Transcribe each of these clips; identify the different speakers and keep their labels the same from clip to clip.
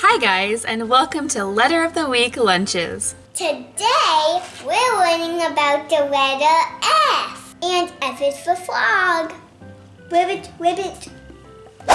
Speaker 1: Hi guys, and welcome to Letter of the Week Lunches.
Speaker 2: Today, we're learning about the letter F. And F is for frog. Ribbit, ribbit.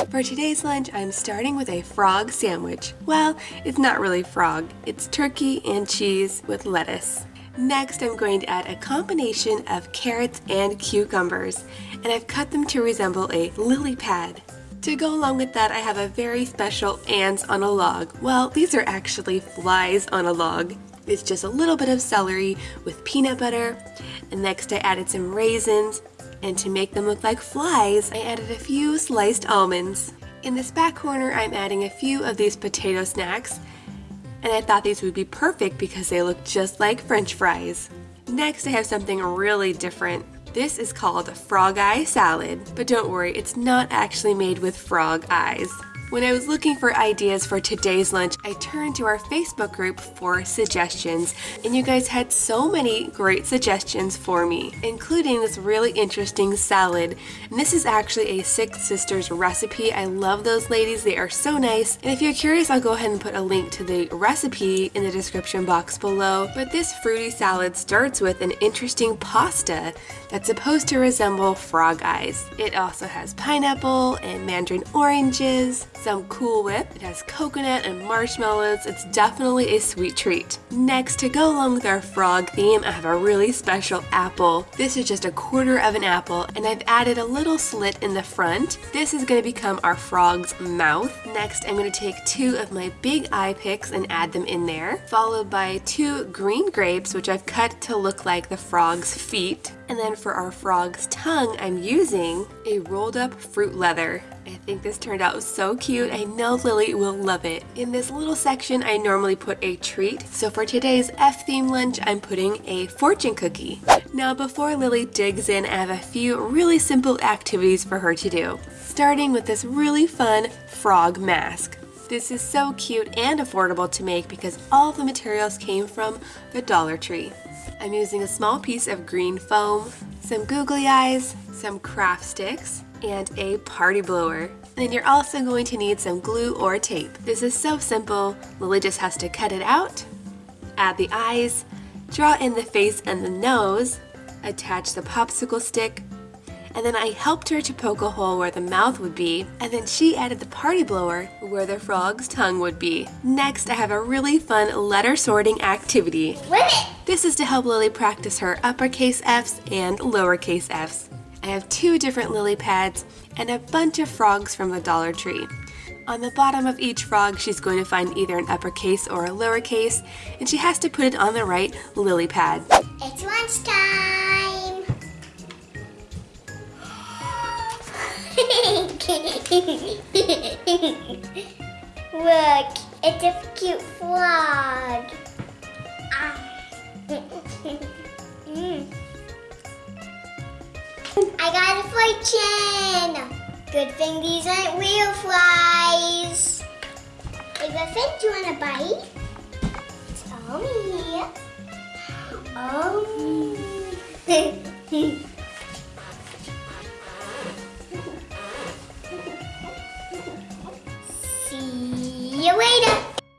Speaker 3: For today's lunch, I'm starting with a frog sandwich. Well, it's not really frog, it's turkey and cheese with lettuce. Next, I'm going to add a combination of carrots and cucumbers, and I've cut them to resemble a lily pad. To go along with that, I have a very special ants on a log. Well, these are actually flies on a log. It's just a little bit of celery with peanut butter. And next I added some raisins. And to make them look like flies, I added a few sliced almonds. In this back corner, I'm adding a few of these potato snacks. And I thought these would be perfect because they look just like french fries. Next, I have something really different. This is called frog eye salad, but don't worry, it's not actually made with frog eyes. When I was looking for ideas for today's lunch, I turned to our Facebook group for suggestions, and you guys had so many great suggestions for me, including this really interesting salad. And this is actually a Six Sisters recipe. I love those ladies, they are so nice. And if you're curious, I'll go ahead and put a link to the recipe in the description box below. But this fruity salad starts with an interesting pasta that's supposed to resemble frog eyes. It also has pineapple and mandarin oranges, some Cool Whip. It has coconut and marshmallows. It's definitely a sweet treat. Next, to go along with our frog theme, I have a really special apple. This is just a quarter of an apple, and I've added a little slit in the front. This is going to become our frog's mouth. Next, I'm going to take two of my big eye picks and add them in there, followed by two green grapes, which I've cut to look like the frog's feet. And then for our frog's tongue, I'm using a rolled up fruit leather. I think this turned out so cute. I know Lily will love it. In this little section, I normally put a treat. So for today's F-theme lunch, I'm putting a fortune cookie. Now before Lily digs in, I have a few really simple activities for her to do. Starting with this really fun frog mask. This is so cute and affordable to make because all the materials came from the Dollar Tree. I'm using a small piece of green foam, some googly eyes, some craft sticks, and a party blower. And then you're also going to need some glue or tape. This is so simple, Lily just has to cut it out, add the eyes, draw in the face and the nose, attach the popsicle stick, and then I helped her to poke a hole where the mouth would be, and then she added the party blower where the frog's tongue would be. Next, I have a really fun letter sorting activity. This is to help Lily practice her uppercase F's and lowercase F's. I have two different lily pads and a bunch of frogs from the Dollar Tree. On the bottom of each frog, she's going to find either an uppercase or a lowercase, and she has to put it on the right lily pad.
Speaker 2: It's lunchtime. Look, it's a cute frog. I got a for Jen. Good thing these aren't real flies. Hey, Griffin, do you want a bite? It's all me. Oh. See you later.